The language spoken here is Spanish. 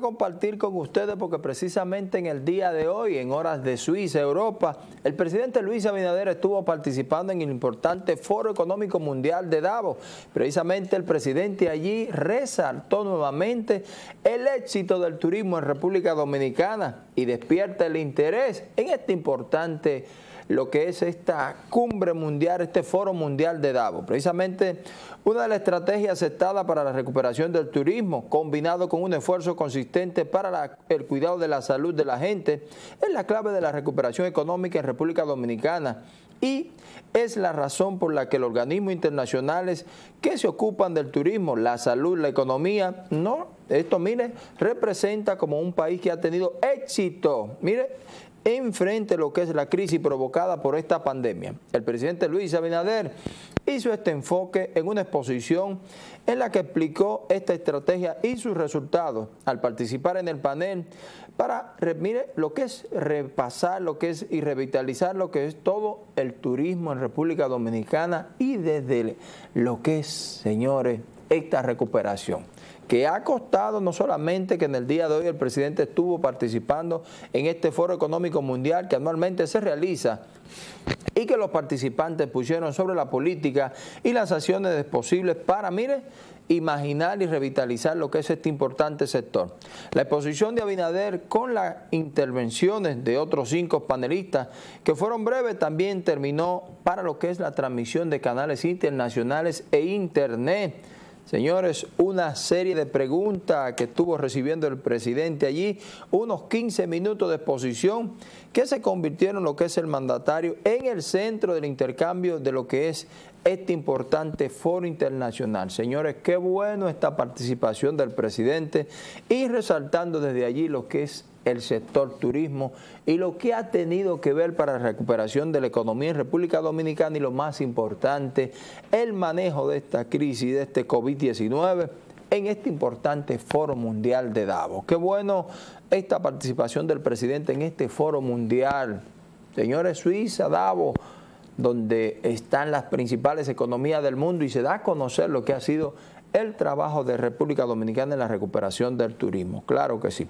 compartir con ustedes porque precisamente en el día de hoy, en horas de Suiza, Europa, el presidente Luis Abinader estuvo participando en el importante Foro Económico Mundial de Davos. Precisamente el presidente allí resaltó nuevamente el éxito del turismo en República Dominicana y despierta el interés en este importante lo que es esta cumbre mundial, este foro mundial de Davos. Precisamente una de las estrategias aceptadas para la recuperación del turismo, combinado con un esfuerzo consistente para el cuidado de la salud de la gente, es la clave de la recuperación económica en República Dominicana y es la razón por la que los organismos internacionales que se ocupan del turismo, la salud, la economía, no, esto mire, representa como un país que ha tenido éxito, mire, enfrente a lo que es la crisis provocada por esta pandemia. El presidente Luis Abinader hizo este enfoque en una exposición en la que explicó esta estrategia y sus resultados al participar en el panel para, mire, lo que es repasar, lo que es y revitalizar lo que es todo el turismo en República Dominicana y desde lo que es, señores, esta recuperación que ha costado no solamente que en el día de hoy el presidente estuvo participando en este foro económico mundial que anualmente se realiza y que los participantes pusieron sobre la política y las acciones posibles para, mire, imaginar y revitalizar lo que es este importante sector. La exposición de Abinader con las intervenciones de otros cinco panelistas que fueron breves también terminó para lo que es la transmisión de canales internacionales e internet Señores, una serie de preguntas que estuvo recibiendo el presidente allí, unos 15 minutos de exposición que se convirtieron en lo que es el mandatario en el centro del intercambio de lo que es este importante foro internacional. Señores, qué bueno esta participación del presidente y resaltando desde allí lo que es el sector turismo y lo que ha tenido que ver para la recuperación de la economía en República Dominicana y lo más importante, el manejo de esta crisis, de este COVID-19 en este importante foro mundial de Davos. Qué bueno esta participación del presidente en este foro mundial. Señores, Suiza, Davos, donde están las principales economías del mundo y se da a conocer lo que ha sido el trabajo de República Dominicana en la recuperación del turismo. Claro que sí.